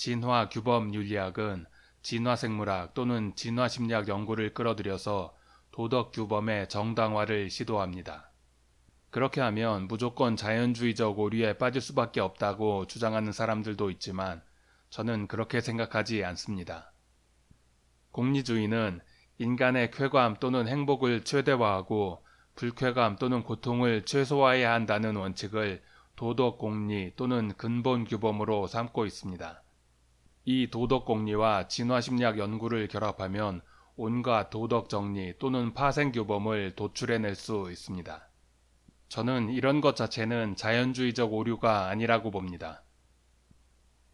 진화 규범 윤리학은 진화 생물학 또는 진화 심리학 연구를 끌어들여서 도덕 규범의 정당화를 시도합니다. 그렇게 하면 무조건 자연주의적 오류에 빠질 수밖에 없다고 주장하는 사람들도 있지만 저는 그렇게 생각하지 않습니다. 공리주의는 인간의 쾌감 또는 행복을 최대화하고 불쾌감 또는 고통을 최소화해야 한다는 원칙을 도덕 공리 또는 근본 규범으로 삼고 있습니다. 이 도덕 공리와 진화 심리학 연구를 결합하면 온갖 도덕 정리 또는 파생 규범을 도출해낼 수 있습니다. 저는 이런 것 자체는 자연주의적 오류가 아니라고 봅니다.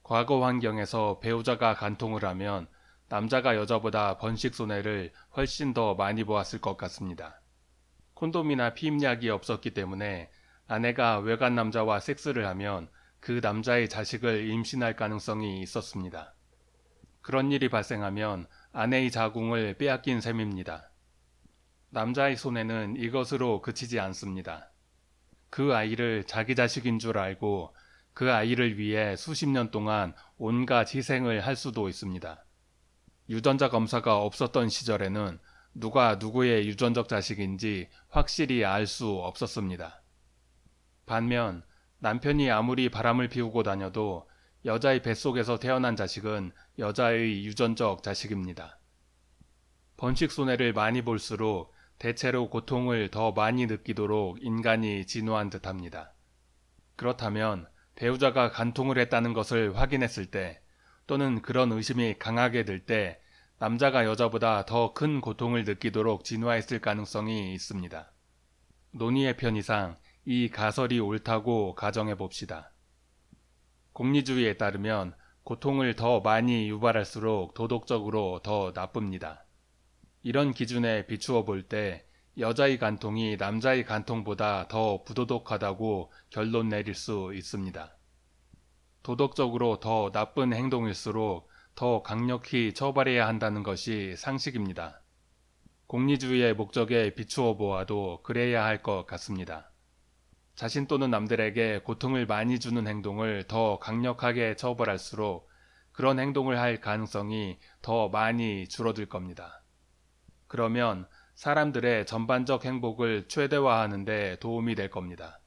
과거 환경에서 배우자가 간통을 하면 남자가 여자보다 번식 손해를 훨씬 더 많이 보았을 것 같습니다. 콘돔이나 피임약이 없었기 때문에 아내가 외간 남자와 섹스를 하면 그 남자의 자식을 임신할 가능성이 있었습니다. 그런 일이 발생하면 아내의 자궁을 빼앗긴 셈입니다. 남자의 손해는 이것으로 그치지 않습니다. 그 아이를 자기 자식인 줄 알고 그 아이를 위해 수십 년 동안 온갖 희생을 할 수도 있습니다. 유전자 검사가 없었던 시절에는 누가 누구의 유전적 자식인지 확실히 알 수 없었습니다. 반면 남편이 아무리 바람을 피우고 다녀도 여자의 뱃속에서 태어난 자식은 여자의 유전적 자식입니다. 번식 손해를 많이 볼수록 대체로 고통을 더 많이 느끼도록 인간이 진화한 듯 합니다. 그렇다면 배우자가 간통을 했다는 것을 확인했을 때 또는 그런 의심이 강하게 들 때 남자가 여자보다 더 큰 고통을 느끼도록 진화했을 가능성이 있습니다. 논의의 편의상 이 가설이 옳다고 가정해 봅시다. 공리주의에 따르면 고통을 더 많이 유발할수록 도덕적으로 더 나쁩니다. 이런 기준에 비추어 볼 때 여자의 간통이 남자의 간통보다 더 부도덕하다고 결론 내릴 수 있습니다. 도덕적으로 더 나쁜 행동일수록 더 강력히 처벌해야 한다는 것이 상식입니다. 공리주의의 목적에 비추어 보아도 그래야 할 것 같습니다. 자신 또는 남들에게 고통을 많이 주는 행동을 더 강력하게 처벌할수록 그런 행동을 할 가능성이 더 많이 줄어들 겁니다. 그러면 사람들의 전반적 행복을 최대화하는 데 도움이 될 겁니다.